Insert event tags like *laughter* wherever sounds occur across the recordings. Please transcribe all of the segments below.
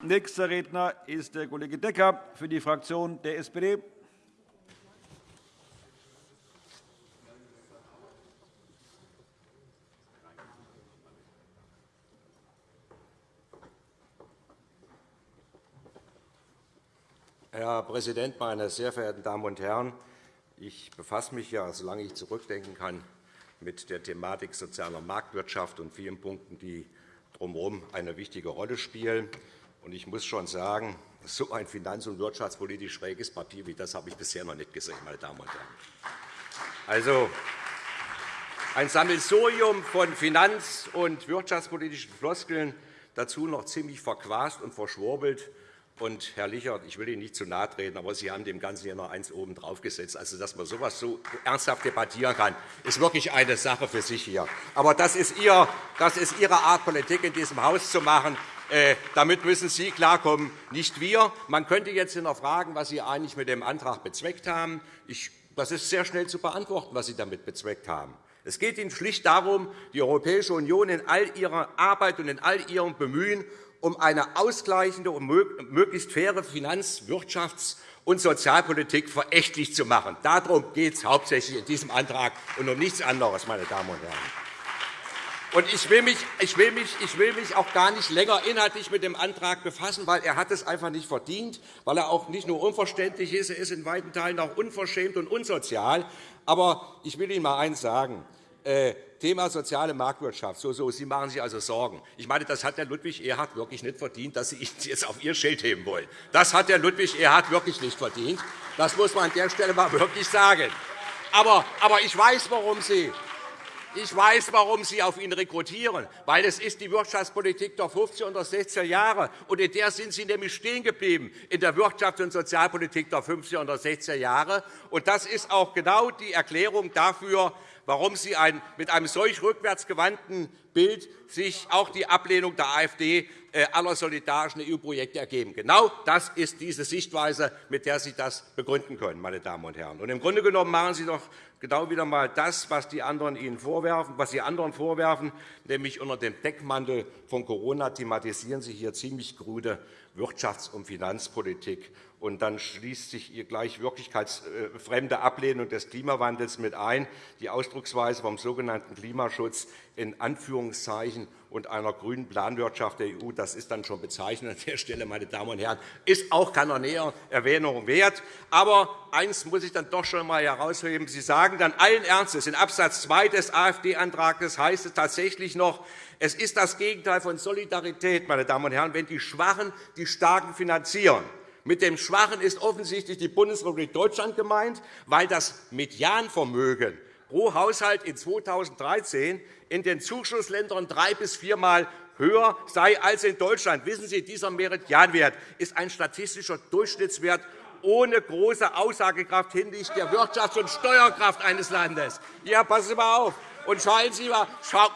Nächster Redner ist der Kollege Decker für die Fraktion der SPD. Herr Präsident, meine sehr verehrten Damen und Herren! Ich befasse mich, ja, solange ich zurückdenken kann, mit der Thematik sozialer Marktwirtschaft und vielen Punkten, die drumherum eine wichtige Rolle spielen. Ich muss schon sagen, so ein finanz- und wirtschaftspolitisch schräges Papier wie das habe ich bisher noch nicht gesehen, meine Damen und Herren. Also, ein Sammelsurium von finanz- und wirtschaftspolitischen Floskeln, dazu noch ziemlich verquast und verschwurbelt. Und, Herr Lichert, ich will Ihnen nicht zu nahe treten, aber Sie haben dem Ganzen ja noch eins oben drauf gesetzt. Also, dass man so etwas so ernsthaft debattieren kann, ist wirklich eine Sache für sich hier. Aber das ist, Ihr, das ist Ihre Art, Politik in diesem Haus zu machen. Äh, damit müssen Sie klarkommen, nicht wir. Man könnte jetzt hinterfragen, was Sie eigentlich mit dem Antrag bezweckt haben. das ist sehr schnell zu beantworten, was Sie damit bezweckt haben. Es geht Ihnen schlicht darum, die Europäische Union in all ihrer Arbeit und in all ihrem Bemühen um eine ausgleichende und möglichst faire Finanz-, Wirtschafts- und Sozialpolitik verächtlich zu machen. Darum geht es hauptsächlich in diesem Antrag und um nichts anderes, meine Damen und Herren. Und ich will, mich, ich, will mich, ich will mich auch gar nicht länger inhaltlich mit dem Antrag befassen, weil er hat es einfach nicht verdient, weil er auch nicht nur unverständlich ist, er ist in weiten Teilen auch unverschämt und unsozial. Aber ich will Ihnen einmal eines sagen. Äh, Thema soziale Marktwirtschaft. So, so, Sie machen sich also Sorgen. Ich meine, das hat der Ludwig Erhard wirklich nicht verdient, dass Sie ihn *laughs* jetzt auf Ihr Schild heben wollen. Das hat der Ludwig Erhard wirklich nicht verdient. Das muss man an der Stelle mal *laughs* wirklich sagen. Aber, aber ich weiß, warum Sie ich weiß, warum Sie auf ihn rekrutieren, weil es ist die Wirtschaftspolitik der 50er und der 60er Jahre und in der sind Sie nämlich stehen geblieben, in der Wirtschafts- und Sozialpolitik der 50er und der 60er Jahre. Und das ist auch genau die Erklärung dafür, warum Sie mit einem solch rückwärtsgewandten Bild sich auch die Ablehnung der AfD äh, aller solidarischen EU-Projekte ergeben. Genau das ist diese Sichtweise, mit der Sie das begründen können, meine Damen und Herren. Und Im Grunde genommen machen Sie doch genau wieder einmal das, was die anderen Ihnen vorwerfen, was Sie anderen vorwerfen, nämlich unter dem Deckmantel von Corona thematisieren Sie hier ziemlich krude Wirtschafts- und Finanzpolitik. Und dann schließt sich ihr gleich wirklichkeitsfremde Ablehnung des Klimawandels mit ein, die Ausdrucksweise vom sogenannten Klimaschutz in Anführungszeichen und einer grünen Planwirtschaft der EU. Das ist dann schon bezeichnend an der Stelle, meine Damen und Herren, ist auch keiner näheren Erwähnung wert. Aber eines muss ich dann doch schon einmal herausheben. Sie sagen dann allen Ernstes, in Abs. 2 des AfD-Antrags heißt es tatsächlich noch, es ist das Gegenteil von Solidarität, meine Damen und Herren, wenn die Schwachen die Starken finanzieren. Mit dem Schwachen ist offensichtlich die Bundesrepublik Deutschland gemeint, weil das Medianvermögen pro Haushalt in 2013 in den Zuschussländern drei- bis viermal höher sei als in Deutschland. Wissen Sie, dieser Meridianwert ist ein statistischer Durchschnittswert ohne große Aussagekraft hinsichtlich der Wirtschafts- und Steuerkraft eines Landes. Ja, passen Sie mal auf. Und schauen Sie mal,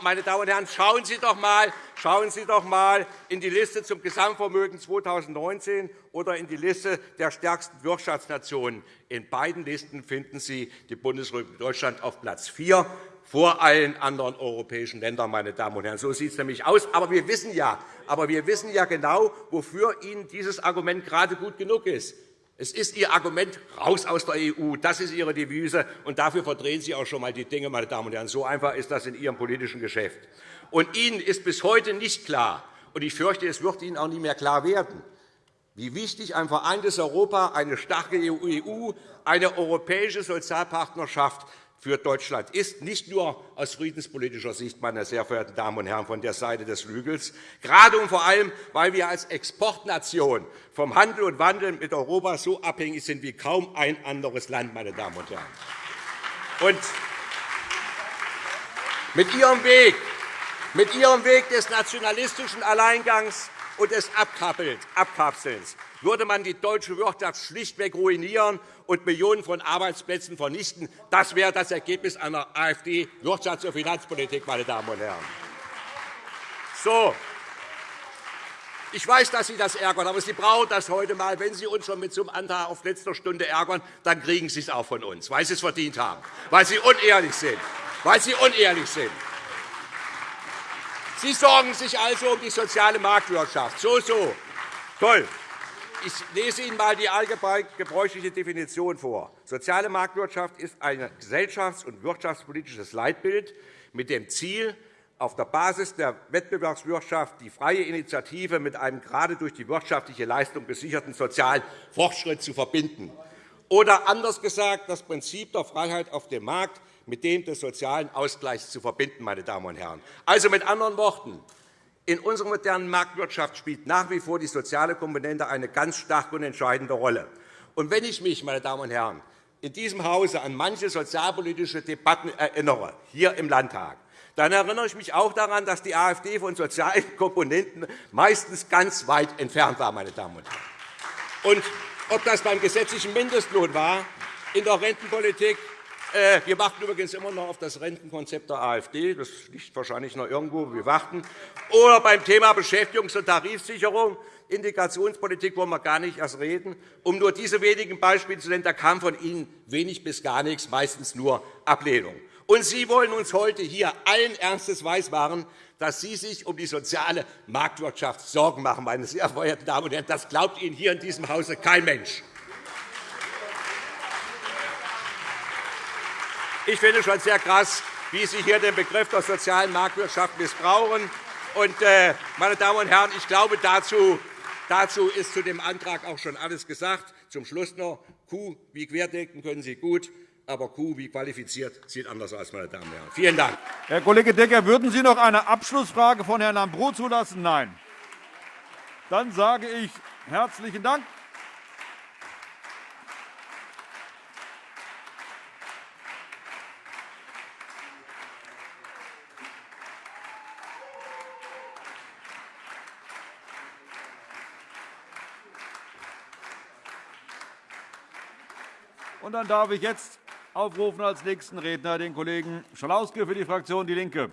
meine Damen und Herren, schauen Sie doch mal, schauen Sie doch mal in die Liste zum Gesamtvermögen 2019 oder in die Liste der stärksten Wirtschaftsnationen. In beiden Listen finden Sie die Bundesrepublik Deutschland auf Platz 4 vor allen anderen europäischen Ländern. Meine Damen und Herren. So sieht es nämlich aus. Aber wir wissen ja, aber wir wissen ja genau, wofür Ihnen dieses Argument gerade gut genug ist. Es ist Ihr Argument, raus aus der EU. Das ist Ihre Devise, und dafür verdrehen Sie auch schon einmal die Dinge. Meine Damen und Herren. So einfach ist das in Ihrem politischen Geschäft. Und Ihnen ist bis heute nicht klar, und ich fürchte, es wird Ihnen auch nie mehr klar werden, wie wichtig ein vereintes Europa, eine starke EU, eine europäische Sozialpartnerschaft für Deutschland ist, nicht nur aus friedenspolitischer Sicht, meine sehr verehrten Damen und Herren, von der Seite des Flügels, gerade und vor allem, weil wir als Exportnation vom Handel und Wandel mit Europa so abhängig sind wie kaum ein anderes Land. Meine Damen und Herren. Und mit Ihrem Weg, mit Ihrem Weg des nationalistischen Alleingangs und des Abkapselns würde man die deutsche Wirtschaft schlichtweg ruinieren und Millionen von Arbeitsplätzen vernichten. Das wäre das Ergebnis einer AfD-Wirtschafts- und Finanzpolitik, meine Damen und Herren. So. Ich weiß, dass Sie das ärgern, aber Sie brauchen das heute einmal. Wenn Sie uns schon mit so einem Antrag auf letzter Stunde ärgern, dann kriegen Sie es auch von uns, weil Sie es verdient haben, weil Sie unehrlich sind. Weil Sie unehrlich sind. Sie sorgen sich also um die soziale Marktwirtschaft. So, so. Toll. Ich lese Ihnen einmal die allgemein gebräuchliche Definition vor. Soziale Marktwirtschaft ist ein gesellschafts- und wirtschaftspolitisches Leitbild mit dem Ziel, auf der Basis der Wettbewerbswirtschaft die freie Initiative mit einem gerade durch die wirtschaftliche Leistung gesicherten sozialen Fortschritt zu verbinden. Oder anders gesagt, das Prinzip der Freiheit auf dem Markt mit dem des sozialen Ausgleichs zu verbinden. Meine Damen und Herren. Also mit anderen Worten, in unserer modernen Marktwirtschaft spielt nach wie vor die soziale Komponente eine ganz starke und entscheidende Rolle. Und wenn ich mich, meine Damen und Herren, in diesem Hause an manche sozialpolitische Debatten erinnere, hier im Landtag, dann erinnere ich mich auch daran, dass die AfD von sozialen Komponenten meistens ganz weit entfernt war. Meine Damen und Herren. Und ob das beim gesetzlichen Mindestlohn war, in der Rentenpolitik, wir warten übrigens immer noch auf das Rentenkonzept der AfD. Das liegt wahrscheinlich noch irgendwo. Wir warten. Oder beim Thema Beschäftigungs- und Tarifsicherung. Integrationspolitik wollen wir gar nicht erst reden. Um nur diese wenigen Beispiele zu nennen, da kam von Ihnen wenig bis gar nichts, meistens nur Ablehnung. Und Sie wollen uns heute hier allen Ernstes weismachen, dass Sie sich um die soziale Marktwirtschaft Sorgen machen, meine sehr verehrten Damen und Herren. Das glaubt Ihnen hier in diesem Hause kein Mensch. Ich finde schon sehr krass, wie Sie hier den Begriff der sozialen Marktwirtschaft missbrauchen. Äh, meine Damen und Herren, ich glaube, dazu, dazu ist zu dem Antrag auch schon alles gesagt. Zum Schluss noch, Kuh wie Querdenken können Sie gut aber Q wie qualifiziert sieht anders aus, meine Damen und Herren. Vielen Dank. Herr Kollege Decker, würden Sie noch eine Abschlussfrage von Herrn Lambrou zulassen? Nein. Dann sage ich herzlichen Dank. Und dann darf ich jetzt aufrufen als nächsten Redner den Kollegen Schalauske für die Fraktion DIE LINKE.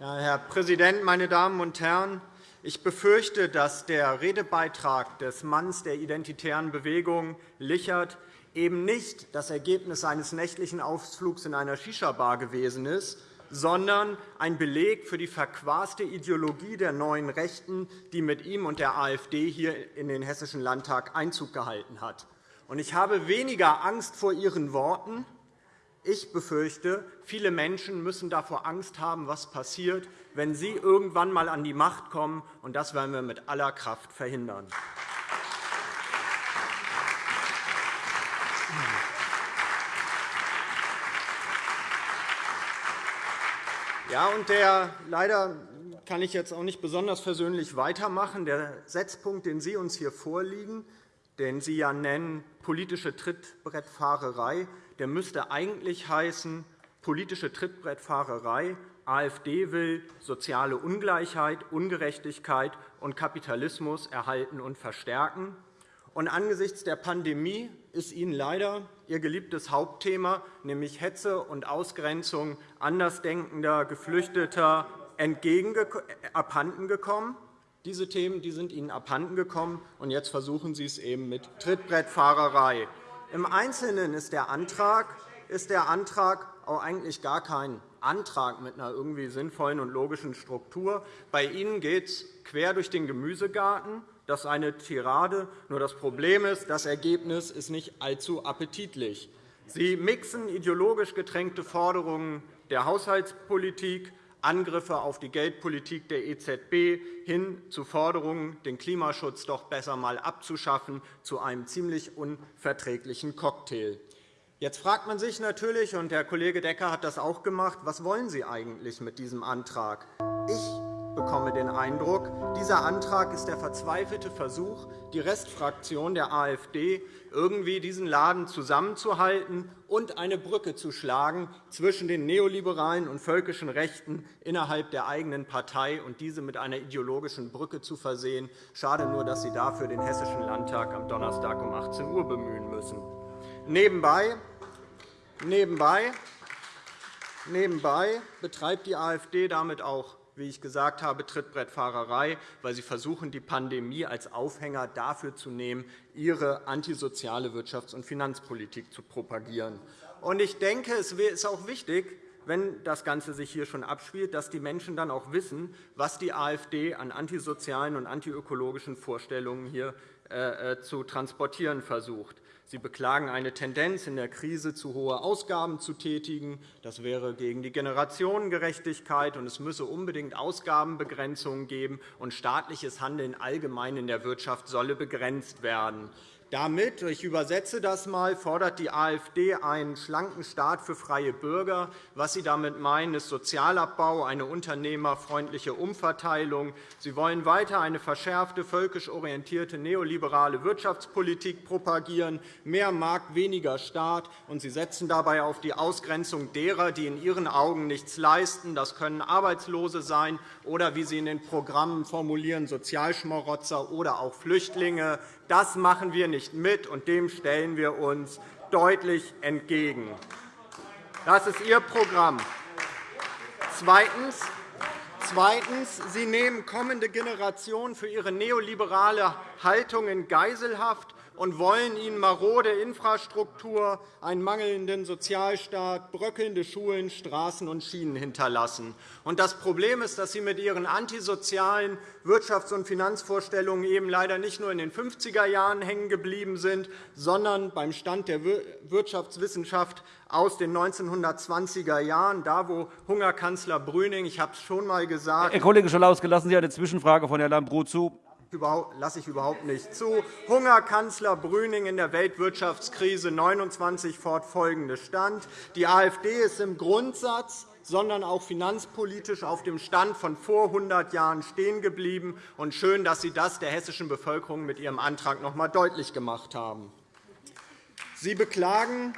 Ja, Herr Präsident, meine Damen und Herren! Ich befürchte, dass der Redebeitrag des Manns der identitären Bewegung Lichert eben nicht das Ergebnis eines nächtlichen Ausflugs in einer Shisha-Bar gewesen ist, sondern ein Beleg für die verquaste Ideologie der neuen Rechten, die mit ihm und der AfD hier in den Hessischen Landtag Einzug gehalten hat. Ich habe weniger Angst vor Ihren Worten. Ich befürchte, viele Menschen müssen davor Angst haben, was passiert, wenn Sie irgendwann einmal an die Macht kommen. Das werden wir mit aller Kraft verhindern. Ja, und der, leider kann ich jetzt auch nicht besonders versöhnlich weitermachen. Der Setzpunkt, den Sie uns hier vorliegen, den Sie ja nennen politische Trittbrettfahrerei, der müsste eigentlich heißen politische Trittbrettfahrerei. AfD will soziale Ungleichheit, Ungerechtigkeit und Kapitalismus erhalten und verstärken. Und angesichts der Pandemie ist Ihnen leider Ihr geliebtes Hauptthema, nämlich Hetze und Ausgrenzung andersdenkender Geflüchteter, abhanden gekommen. Diese Themen die sind Ihnen abhanden gekommen, und jetzt versuchen Sie es eben mit Trittbrettfahrerei. Im Einzelnen ist der Antrag, ist der Antrag auch eigentlich gar kein Antrag mit einer irgendwie sinnvollen und logischen Struktur. Bei Ihnen geht es quer durch den Gemüsegarten. Das ist eine Tirade. Nur das Problem ist, das Ergebnis ist nicht allzu appetitlich. Sie mixen ideologisch getränkte Forderungen der Haushaltspolitik, Angriffe auf die Geldpolitik der EZB hin zu Forderungen, den Klimaschutz doch besser einmal abzuschaffen, zu einem ziemlich unverträglichen Cocktail. Jetzt fragt man sich natürlich, und Herr Kollege Decker hat das auch gemacht, was wollen Sie eigentlich mit diesem Antrag? Ich bekomme den Eindruck, dieser Antrag ist der verzweifelte Versuch, die Restfraktion der AfD irgendwie diesen Laden zusammenzuhalten und eine Brücke zu schlagen zwischen den neoliberalen und völkischen Rechten innerhalb der eigenen Partei und diese mit einer ideologischen Brücke zu versehen. Schade nur, dass Sie dafür den Hessischen Landtag am Donnerstag um 18 Uhr bemühen müssen. Nebenbei, nebenbei, nebenbei betreibt die AfD damit auch wie ich gesagt habe, Trittbrettfahrerei, weil Sie versuchen, die Pandemie als Aufhänger dafür zu nehmen, Ihre antisoziale Wirtschafts- und Finanzpolitik zu propagieren. Ich denke, es ist auch wichtig, wenn das Ganze sich hier schon abspielt, dass die Menschen dann auch wissen, was die AfD an antisozialen und antiökologischen Vorstellungen hier äh, äh, zu transportieren versucht. Sie beklagen eine Tendenz, in der Krise zu hohe Ausgaben zu tätigen. Das wäre gegen die Generationengerechtigkeit, und es müsse unbedingt Ausgabenbegrenzungen geben, und staatliches Handeln allgemein in der Wirtschaft solle begrenzt werden. Damit, ich übersetze das einmal, fordert die AfD einen schlanken Staat für freie Bürger. Was Sie damit meinen, ist Sozialabbau, eine unternehmerfreundliche Umverteilung. Sie wollen weiter eine verschärfte, völkisch orientierte neoliberale Wirtschaftspolitik propagieren, mehr Markt, weniger Staat, und Sie setzen dabei auf die Ausgrenzung derer, die in Ihren Augen nichts leisten. Das können Arbeitslose sein oder, wie Sie in den Programmen formulieren, Sozialschmarotzer oder auch Flüchtlinge. Das machen wir nicht mit, und dem stellen wir uns deutlich entgegen. Das ist Ihr Programm. Zweitens. Sie nehmen kommende Generationen für ihre neoliberale Haltung in Geiselhaft und wollen ihnen marode Infrastruktur, einen mangelnden Sozialstaat, bröckelnde Schulen, Straßen und Schienen hinterlassen. Das Problem ist, dass Sie mit Ihren antisozialen Wirtschafts- und Finanzvorstellungen eben leider nicht nur in den 50er Jahren hängen geblieben sind, sondern beim Stand der Wirtschaftswissenschaft aus den 1920er Jahren, da wo Hungerkanzler Brüning, ich habe es schon einmal gesagt, Herr Kollege Scholauske, lassen Sie eine Zwischenfrage von Herrn Lambrou zu lasse ich überhaupt nicht zu. Hungerkanzler Brüning in der Weltwirtschaftskrise 29 fortfolgende stand. Die AfD ist im Grundsatz sondern auch finanzpolitisch auf dem Stand von vor 100 Jahren stehen geblieben. Und schön, dass Sie das der hessischen Bevölkerung mit Ihrem Antrag noch einmal deutlich gemacht haben. Sie beklagen,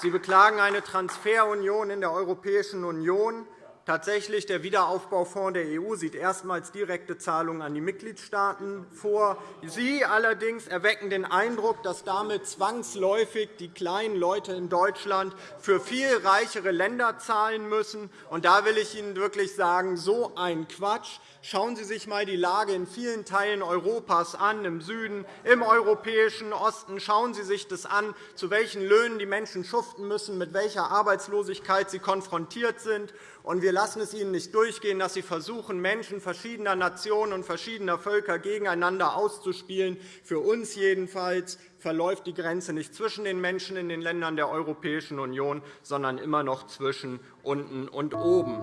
Sie beklagen eine Transferunion in der Europäischen Union. Tatsächlich, der Wiederaufbaufonds der EU sieht erstmals direkte Zahlungen an die Mitgliedstaaten vor. Sie allerdings erwecken den Eindruck, dass damit zwangsläufig die kleinen Leute in Deutschland für viel reichere Länder zahlen müssen. Und da will ich Ihnen wirklich sagen, so ein Quatsch. Schauen Sie sich einmal die Lage in vielen Teilen Europas an, im Süden, im europäischen Osten. Schauen Sie sich das an, zu welchen Löhnen die Menschen schuften müssen, mit welcher Arbeitslosigkeit sie konfrontiert sind. Und wir lassen es Ihnen nicht durchgehen, dass Sie versuchen, Menschen verschiedener Nationen und verschiedener Völker gegeneinander auszuspielen. Für uns jedenfalls verläuft die Grenze nicht zwischen den Menschen in den Ländern der Europäischen Union, sondern immer noch zwischen unten und oben.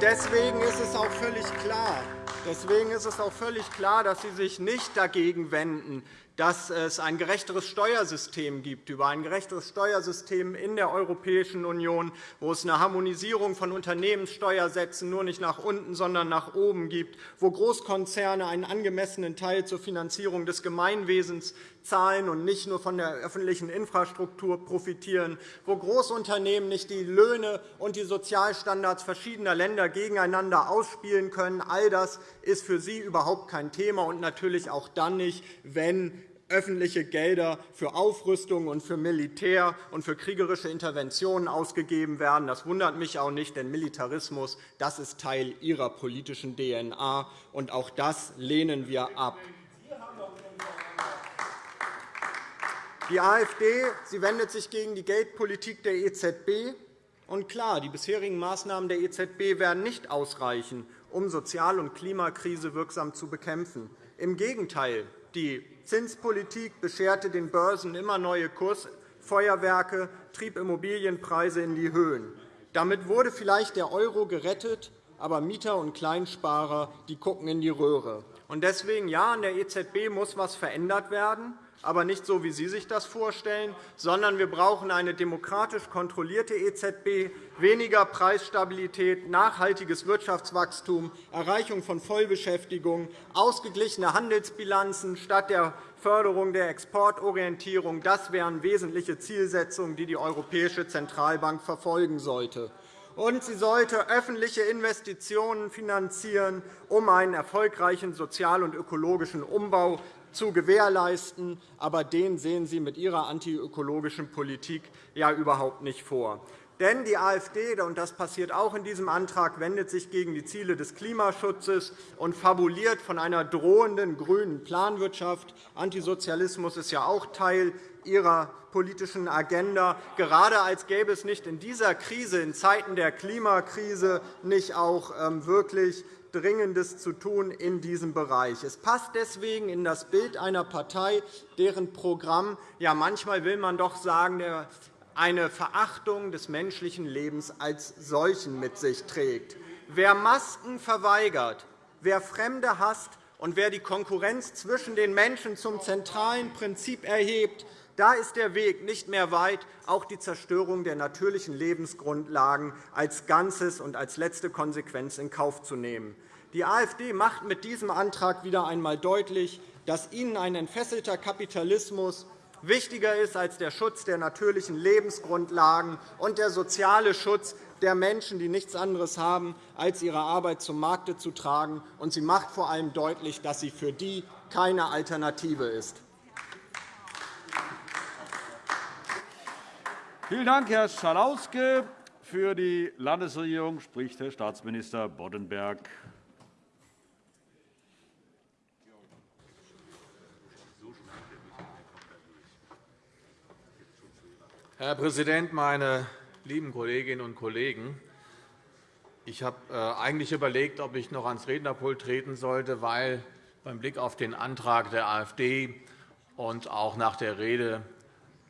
Deswegen ist es auch völlig klar, Deswegen ist es auch völlig klar, dass Sie sich nicht dagegen wenden, dass es ein gerechteres Steuersystem gibt, über ein gerechteres Steuersystem in der Europäischen Union, wo es eine Harmonisierung von Unternehmenssteuersätzen nur nicht nach unten, sondern nach oben gibt, wo Großkonzerne einen angemessenen Teil zur Finanzierung des Gemeinwesens zahlen und nicht nur von der öffentlichen Infrastruktur profitieren, wo Großunternehmen nicht die Löhne und die Sozialstandards verschiedener Länder gegeneinander ausspielen können. All das ist für Sie überhaupt kein Thema, und natürlich auch dann nicht, wenn öffentliche Gelder für Aufrüstung und für Militär und für kriegerische Interventionen ausgegeben werden. Das wundert mich auch nicht, denn Militarismus das ist Teil Ihrer politischen DNA, und auch das lehnen wir ab. Die AfD sie wendet sich gegen die Geldpolitik der EZB. Und klar, die bisherigen Maßnahmen der EZB werden nicht ausreichen, um Sozial- und Klimakrise wirksam zu bekämpfen. Im Gegenteil, die Zinspolitik bescherte den Börsen immer neue Kursfeuerwerke, trieb Immobilienpreise in die Höhen. Damit wurde vielleicht der Euro gerettet, aber Mieter und Kleinsparer die gucken in die Röhre. Deswegen, ja, an der EZB muss etwas verändert werden aber nicht so, wie Sie sich das vorstellen, sondern wir brauchen eine demokratisch kontrollierte EZB, weniger Preisstabilität, nachhaltiges Wirtschaftswachstum, Erreichung von Vollbeschäftigung, ausgeglichene Handelsbilanzen statt der Förderung der Exportorientierung. Das wären wesentliche Zielsetzungen, die die Europäische Zentralbank verfolgen sollte. Und sie sollte öffentliche Investitionen finanzieren, um einen erfolgreichen sozial- und ökologischen Umbau zu gewährleisten. Aber den sehen Sie mit Ihrer antiökologischen Politik ja überhaupt nicht vor. Denn die AfD, und das passiert auch in diesem Antrag, wendet sich gegen die Ziele des Klimaschutzes und fabuliert von einer drohenden grünen Planwirtschaft. Antisozialismus ist ja auch Teil ihrer politischen Agenda, gerade als gäbe es nicht in dieser Krise, in Zeiten der Klimakrise, nicht auch ähm, wirklich Dringendes zu tun in diesem Bereich. Es passt deswegen in das Bild einer Partei, deren Programm ja manchmal will man doch sagen, eine Verachtung des menschlichen Lebens als solchen mit sich trägt. Wer Masken verweigert, wer Fremde hasst und wer die Konkurrenz zwischen den Menschen zum zentralen Prinzip erhebt, da ist der Weg nicht mehr weit, auch die Zerstörung der natürlichen Lebensgrundlagen als Ganzes und als letzte Konsequenz in Kauf zu nehmen. Die AfD macht mit diesem Antrag wieder einmal deutlich, dass ihnen ein entfesselter Kapitalismus wichtiger ist als der Schutz der natürlichen Lebensgrundlagen und der soziale Schutz der Menschen, die nichts anderes haben, als ihre Arbeit zum Markte zu tragen. Und sie macht vor allem deutlich, dass sie für die keine Alternative ist. Vielen Dank, Herr Schalauske. Für die Landesregierung spricht Herr Staatsminister Boddenberg. Herr Präsident, meine lieben Kolleginnen und Kollegen! Ich habe äh, eigentlich überlegt, ob ich noch ans Rednerpult treten sollte, weil beim Blick auf den Antrag der AfD und auch nach der Rede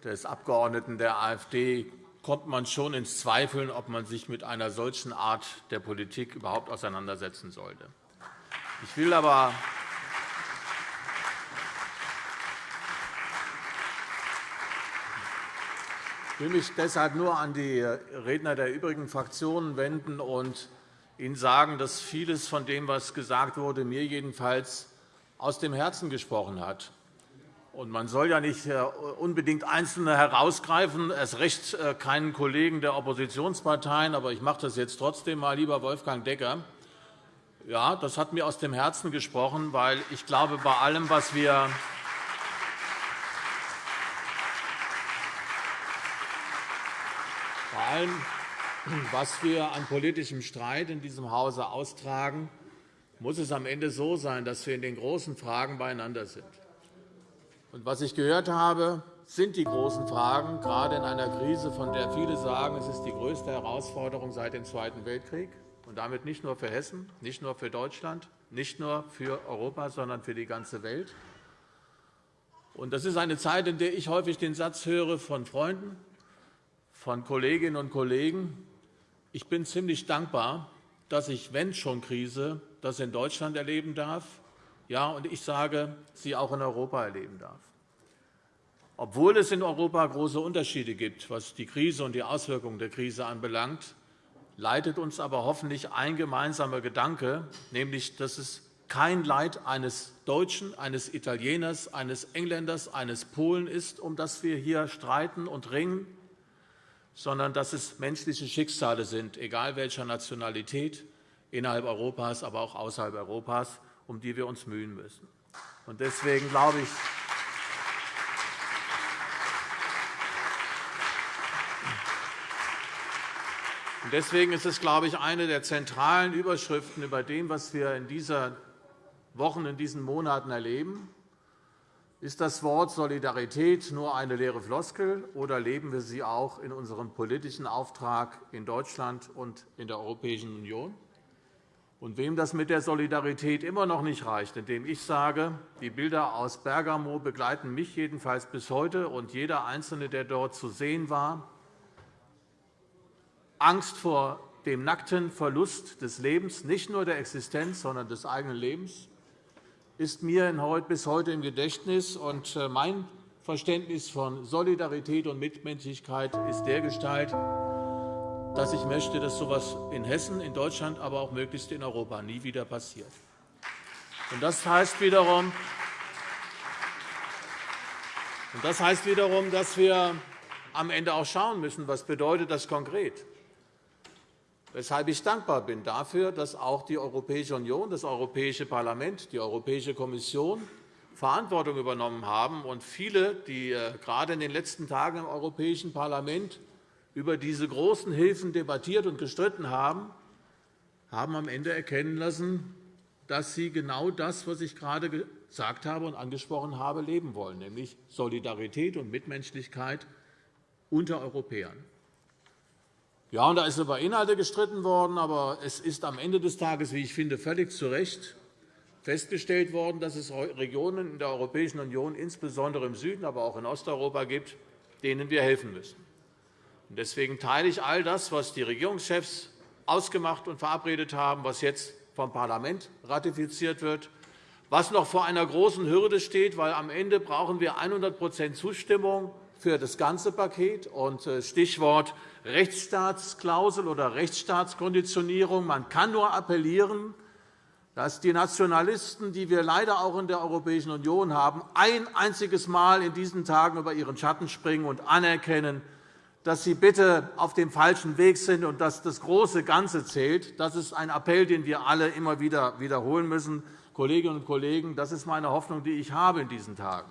des Abgeordneten der AfD kommt man schon ins Zweifeln, ob man sich mit einer solchen Art der Politik überhaupt auseinandersetzen sollte. Ich will aber Ich will mich deshalb nur an die Redner der übrigen Fraktionen wenden und Ihnen sagen, dass vieles von dem, was gesagt wurde, mir jedenfalls aus dem Herzen gesprochen hat. Man soll ja nicht äh, unbedingt Einzelne herausgreifen, erst recht äh, keinen Kollegen der Oppositionsparteien. Aber ich mache das jetzt trotzdem einmal, lieber Wolfgang Decker. Ja, das hat mir aus dem Herzen gesprochen, weil ich glaube, bei allem, was wir Bei allem, was wir an politischem Streit in diesem Hause austragen, muss es am Ende so sein, dass wir in den großen Fragen beieinander sind. Und was ich gehört habe, sind die großen Fragen, gerade in einer Krise, von der viele sagen, es ist die größte Herausforderung seit dem Zweiten Weltkrieg, und damit nicht nur für Hessen, nicht nur für Deutschland, nicht nur für Europa, sondern für die ganze Welt. Das ist eine Zeit, in der ich häufig den Satz höre von Freunden, von Kolleginnen und Kollegen. Ich bin ziemlich dankbar, dass ich, wenn schon Krise, das in Deutschland erleben darf, ja, und ich sage, sie auch in Europa erleben darf. Obwohl es in Europa große Unterschiede gibt, was die Krise und die Auswirkungen der Krise anbelangt, leitet uns aber hoffentlich ein gemeinsamer Gedanke, nämlich, dass es kein Leid eines Deutschen, eines Italieners, eines Engländers, eines Polen ist, um das wir hier streiten und ringen, sondern dass es menschliche Schicksale sind, egal welcher Nationalität, innerhalb Europas, aber auch außerhalb Europas, um die wir uns mühen müssen. Deswegen glaube ich, Deswegen ist es, glaube ich, eine der zentralen Überschriften über dem, was wir in diesen Wochen, in diesen Monaten erleben. Ist das Wort Solidarität nur eine leere Floskel, oder leben wir sie auch in unserem politischen Auftrag in Deutschland und in der Europäischen Union? Und wem das mit der Solidarität immer noch nicht reicht, indem ich sage, die Bilder aus Bergamo begleiten mich jedenfalls bis heute und jeder Einzelne, der dort zu sehen war, Angst vor dem nackten Verlust des Lebens, nicht nur der Existenz, sondern des eigenen Lebens, ist mir bis heute im Gedächtnis. Äh, mein Verständnis von Solidarität und Mitmenschlichkeit ist dergestalt, dass ich möchte, dass so etwas in Hessen, in Deutschland, aber auch möglichst in Europa nie wieder passiert. Das heißt wiederum, das heißt wiederum, dass wir am Ende auch schauen müssen, was bedeutet das konkret weshalb ich dankbar bin dafür, dass auch die Europäische Union, das Europäische Parlament, die Europäische Kommission Verantwortung übernommen haben und viele, die äh, gerade in den letzten Tagen im Europäischen Parlament über diese großen Hilfen debattiert und gestritten haben, haben am Ende erkennen lassen, dass sie genau das, was ich gerade gesagt habe und angesprochen habe, leben wollen, nämlich Solidarität und Mitmenschlichkeit unter Europäern. Ja, und da ist über Inhalte gestritten worden, aber es ist am Ende des Tages, wie ich finde, völlig zu Recht festgestellt worden, dass es Regionen in der Europäischen Union, insbesondere im Süden, aber auch in Osteuropa gibt, denen wir helfen müssen. Deswegen teile ich all das, was die Regierungschefs ausgemacht und verabredet haben, was jetzt vom Parlament ratifiziert wird, was noch vor einer großen Hürde steht, weil am Ende brauchen wir 100% Zustimmung für das ganze Paket. Und äh, Stichwort Rechtsstaatsklausel oder Rechtsstaatskonditionierung. Man kann nur appellieren, dass die Nationalisten, die wir leider auch in der Europäischen Union haben, ein einziges Mal in diesen Tagen über ihren Schatten springen und anerkennen, dass sie bitte auf dem falschen Weg sind und dass das große Ganze zählt. Das ist ein Appell, den wir alle immer wieder wiederholen müssen. Kolleginnen und Kollegen, das ist meine Hoffnung, die ich habe in diesen Tagen,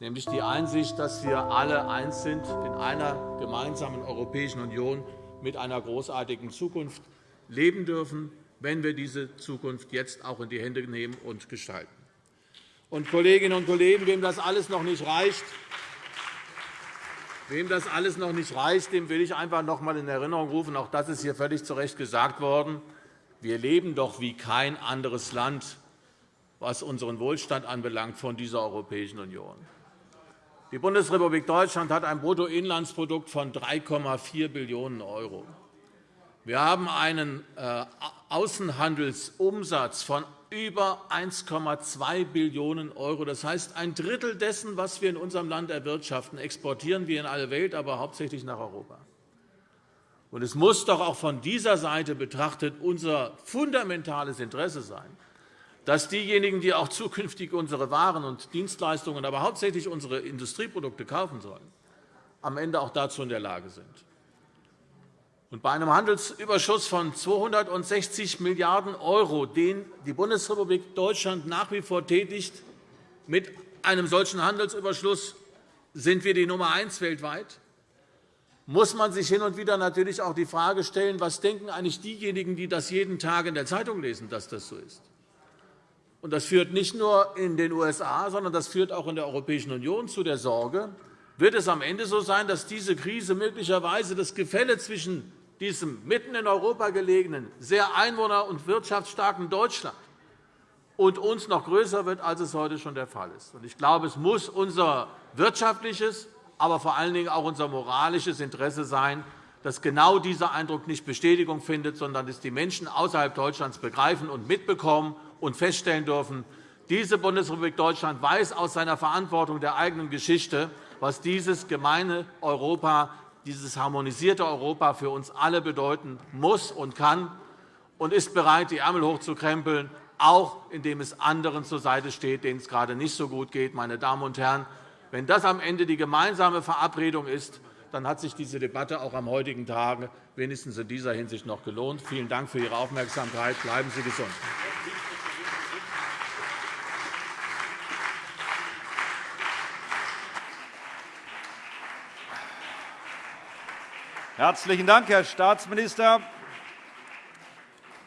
nämlich die Einsicht, dass wir alle eins sind in einer gemeinsamen Europäischen Union mit einer großartigen Zukunft leben dürfen, wenn wir diese Zukunft jetzt auch in die Hände nehmen und gestalten. Und Kolleginnen und Kollegen, wem das alles noch nicht reicht, Wem das alles noch nicht reicht, dem will ich einfach noch einmal in Erinnerung rufen, auch das ist hier völlig zu Recht gesagt worden, wir leben doch wie kein anderes Land, was unseren Wohlstand anbelangt, von dieser Europäischen Union. Die Bundesrepublik Deutschland hat ein Bruttoinlandsprodukt von 3,4 Billionen €. Wir haben einen äh, Außenhandelsumsatz von über 1,2 Billionen €. Das heißt, ein Drittel dessen, was wir in unserem Land erwirtschaften, exportieren wir in alle Welt, aber hauptsächlich nach Europa. Es muss doch auch von dieser Seite betrachtet unser fundamentales Interesse sein, dass diejenigen, die auch zukünftig unsere Waren und Dienstleistungen, aber hauptsächlich unsere Industrieprodukte kaufen sollen, am Ende auch dazu in der Lage sind. Und bei einem Handelsüberschuss von 260 Milliarden €, den die Bundesrepublik Deutschland nach wie vor tätigt, mit einem solchen Handelsüberschuss sind wir die Nummer eins weltweit, muss man sich hin und wieder natürlich auch die Frage stellen, was denken eigentlich diejenigen, die das jeden Tag in der Zeitung lesen, dass das so ist. Und das führt nicht nur in den USA, sondern das führt auch in der Europäischen Union zu der Sorge, wird es am Ende so sein, dass diese Krise möglicherweise das Gefälle zwischen diesem mitten in Europa gelegenen, sehr einwohner- und wirtschaftsstarken Deutschland und uns noch größer wird, als es heute schon der Fall ist. Ich glaube, es muss unser wirtschaftliches, aber vor allen Dingen auch unser moralisches Interesse sein, dass genau dieser Eindruck nicht Bestätigung findet, sondern dass die Menschen außerhalb Deutschlands begreifen und mitbekommen und feststellen dürfen, diese Bundesrepublik Deutschland weiß aus seiner Verantwortung der eigenen Geschichte, was dieses gemeine Europa, dieses harmonisierte Europa für uns alle bedeuten muss und kann, und ist bereit, die Ärmel hochzukrempeln, auch indem es anderen zur Seite steht, denen es gerade nicht so gut geht. Meine Damen und Herren, wenn das am Ende die gemeinsame Verabredung ist, dann hat sich diese Debatte auch am heutigen Tag wenigstens in dieser Hinsicht noch gelohnt. Vielen Dank für Ihre Aufmerksamkeit. Bleiben Sie gesund. Herzlichen Dank, Herr Staatsminister.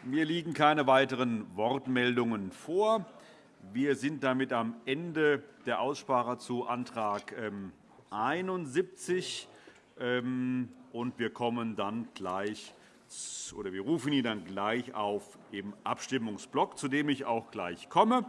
Mir liegen keine weiteren Wortmeldungen vor. Wir sind damit am Ende der Aussprache zu Antrag 71. Ähm, und wir kommen dann gleich oder wir rufen ihn dann gleich auf im Abstimmungsblock, zu dem ich auch gleich komme.